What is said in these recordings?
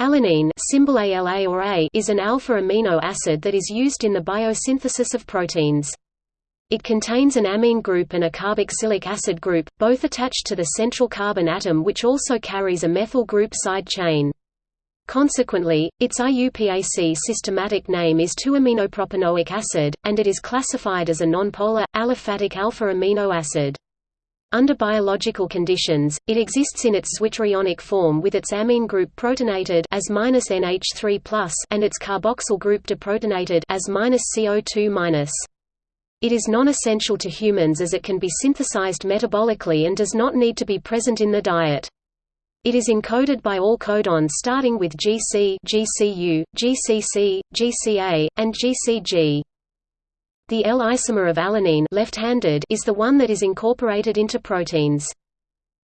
Alanine symbol ALA or A is an alpha amino acid that is used in the biosynthesis of proteins. It contains an amine group and a carboxylic acid group, both attached to the central carbon atom which also carries a methyl group side chain. Consequently, its IUPAC systematic name is 2-aminopropanoic acid, and it is classified as a nonpolar, aliphatic alpha amino acid. Under biological conditions, it exists in its zwitterionic form with its amine group protonated as NH3+ and its carboxyl group deprotonated as CO2-. It is non-essential to humans as it can be synthesized metabolically and does not need to be present in the diet. It is encoded by all codons starting with GC, GCU, GCC, GCA, and GCG. The L-isomer of alanine left-handed is the one that is incorporated into proteins.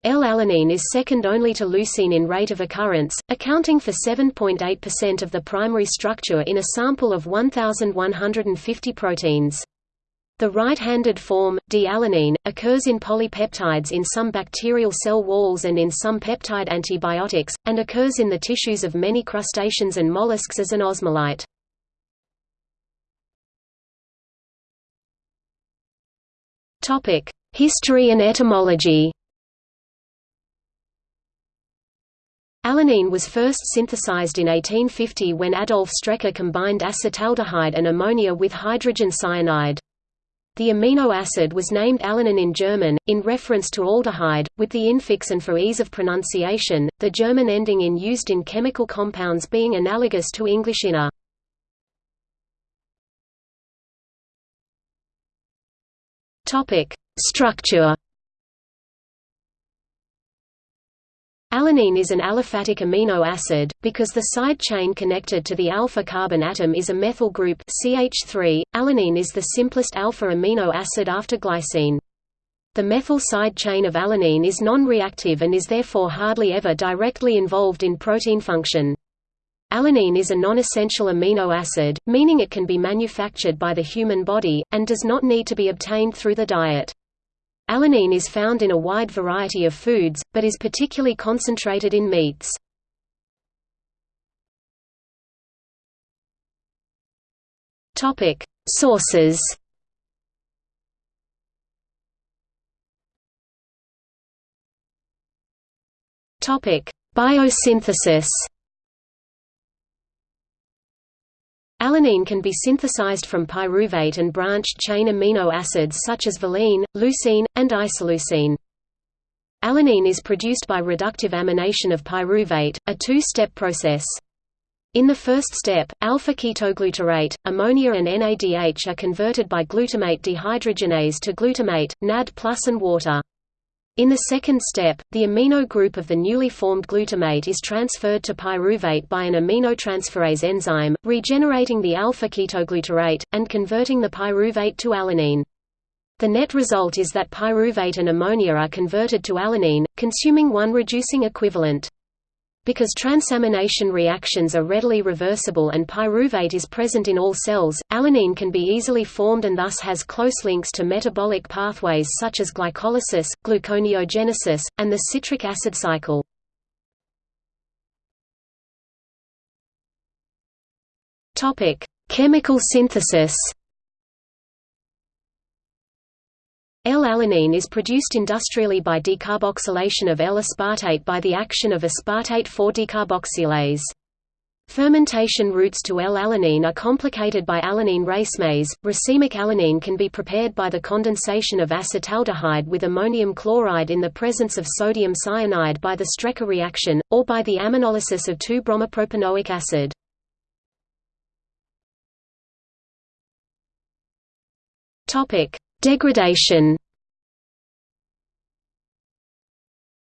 L-alanine is second only to leucine in rate of occurrence, accounting for 7.8% of the primary structure in a sample of 1,150 proteins. The right-handed form, D-alanine, occurs in polypeptides in some bacterial cell walls and in some peptide antibiotics, and occurs in the tissues of many crustaceans and mollusks as an osmolyte. History and etymology. Alanine was first synthesized in 1850 when Adolf Strecker combined acetaldehyde and ammonia with hydrogen cyanide. The amino acid was named Alanin in German, in reference to aldehyde, with the infix and for ease of pronunciation, the German ending in used in chemical compounds being analogous to English inner. Topic: Structure. Alanine is an aliphatic amino acid, because the side chain connected to the alpha carbon atom is a methyl group CH3. Alanine is the simplest alpha amino acid after glycine. The methyl side chain of alanine is non-reactive and is therefore hardly ever directly involved in protein function. Alanine is a non-essential amino acid, meaning it can be manufactured by the human body, and does not need to be obtained through the diet. Alanine is found in a wide variety of foods, but is particularly concentrated in meats. Sources Biosynthesis Alanine can be synthesized from pyruvate and branched-chain amino acids such as valine, leucine, and isoleucine. Alanine is produced by reductive amination of pyruvate, a two-step process. In the first step, alpha-ketoglutarate, ammonia and NADH are converted by glutamate dehydrogenase to glutamate, NAD+ and water. In the second step, the amino group of the newly formed glutamate is transferred to pyruvate by an aminotransferase enzyme, regenerating the alpha-ketoglutarate, and converting the pyruvate to alanine. The net result is that pyruvate and ammonia are converted to alanine, consuming one reducing equivalent. Because transamination reactions are readily reversible and pyruvate is present in all cells, alanine can be easily formed and thus has close links to metabolic pathways such as glycolysis, gluconeogenesis, and the citric acid cycle. Chemical synthesis L-alanine is produced industrially by decarboxylation of L-aspartate by the action of aspartate 4-decarboxylase. Fermentation routes to L-alanine are complicated by alanine racemase. Racemic alanine can be prepared by the condensation of acetaldehyde with ammonium chloride in the presence of sodium cyanide by the Strecker reaction, or by the aminolysis of 2-bromopropanoic acid. Topic: Degradation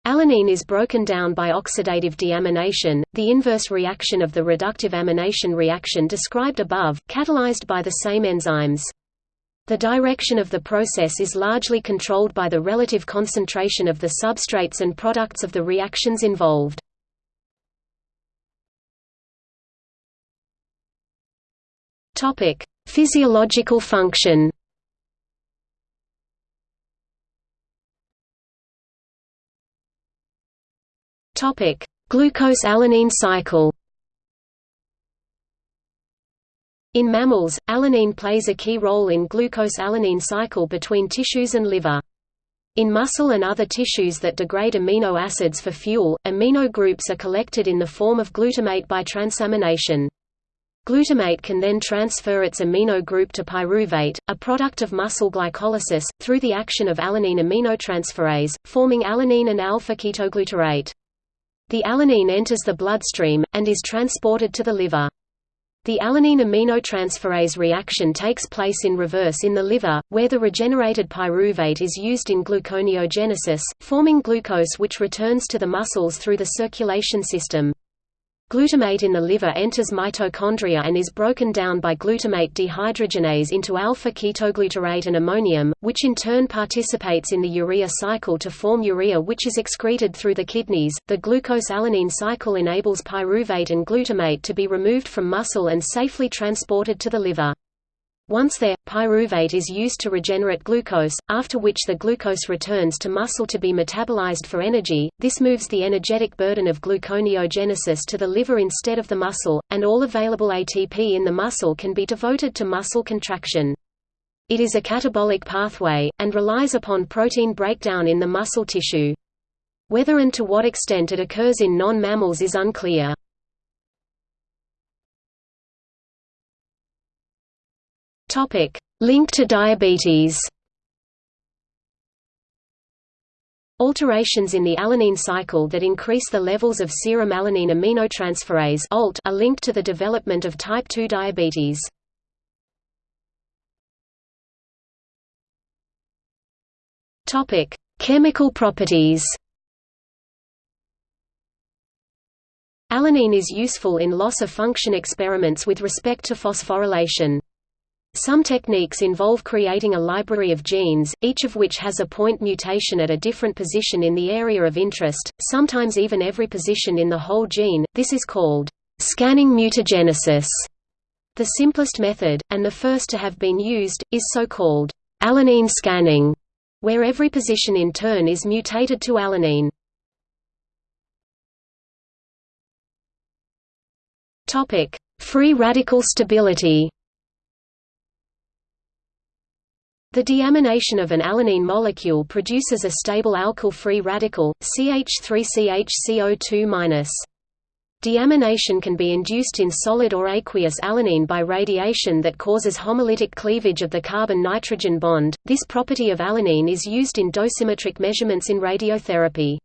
Alanine is broken down by oxidative deamination, the inverse reaction of the reductive amination reaction described above, catalyzed by the same enzymes. The direction of the process is largely controlled by the relative concentration of the substrates and products of the reactions involved. Physiological function Topic: Glucose-alanine cycle. In mammals, alanine plays a key role in glucose-alanine cycle between tissues and liver. In muscle and other tissues that degrade amino acids for fuel, amino groups are collected in the form of glutamate by transamination. Glutamate can then transfer its amino group to pyruvate, a product of muscle glycolysis, through the action of alanine aminotransferase, forming alanine and alpha-ketoglutarate. The alanine enters the bloodstream, and is transported to the liver. The alanine aminotransferase reaction takes place in reverse in the liver, where the regenerated pyruvate is used in gluconeogenesis, forming glucose which returns to the muscles through the circulation system. Glutamate in the liver enters mitochondria and is broken down by glutamate dehydrogenase into alpha-ketoglutarate and ammonium, which in turn participates in the urea cycle to form urea which is excreted through the kidneys. The glucose-alanine cycle enables pyruvate and glutamate to be removed from muscle and safely transported to the liver. Once there, pyruvate is used to regenerate glucose, after which the glucose returns to muscle to be metabolized for energy. This moves the energetic burden of gluconeogenesis to the liver instead of the muscle, and all available ATP in the muscle can be devoted to muscle contraction. It is a catabolic pathway, and relies upon protein breakdown in the muscle tissue. Whether and to what extent it occurs in non-mammals is unclear. Topic: Link to diabetes. Alterations in the alanine cycle that increase the levels of serum alanine aminotransferase (ALT) are linked to the development of type 2 diabetes. Topic: Chemical properties. Alanine is useful in loss-of-function experiments with respect to phosphorylation. Some techniques involve creating a library of genes, each of which has a point mutation at a different position in the area of interest, sometimes even every position in the whole gene. This is called scanning mutagenesis. The simplest method, and the first to have been used, is so-called alanine scanning, where every position in turn is mutated to alanine. Free radical stability. The deamination of an alanine molecule produces a stable alkyl-free radical, CH3CHCO2-. Deamination can be induced in solid or aqueous alanine by radiation that causes homolytic cleavage of the carbon-nitrogen bond. This property of alanine is used in dosimetric measurements in radiotherapy.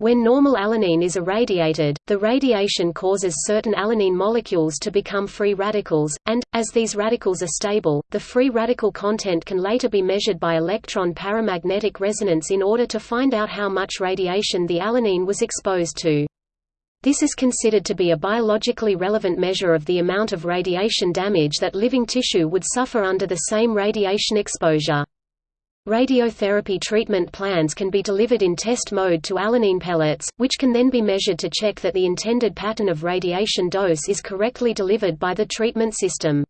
When normal alanine is irradiated, the radiation causes certain alanine molecules to become free radicals, and, as these radicals are stable, the free radical content can later be measured by electron paramagnetic resonance in order to find out how much radiation the alanine was exposed to. This is considered to be a biologically relevant measure of the amount of radiation damage that living tissue would suffer under the same radiation exposure. Radiotherapy treatment plans can be delivered in test mode to alanine pellets, which can then be measured to check that the intended pattern of radiation dose is correctly delivered by the treatment system.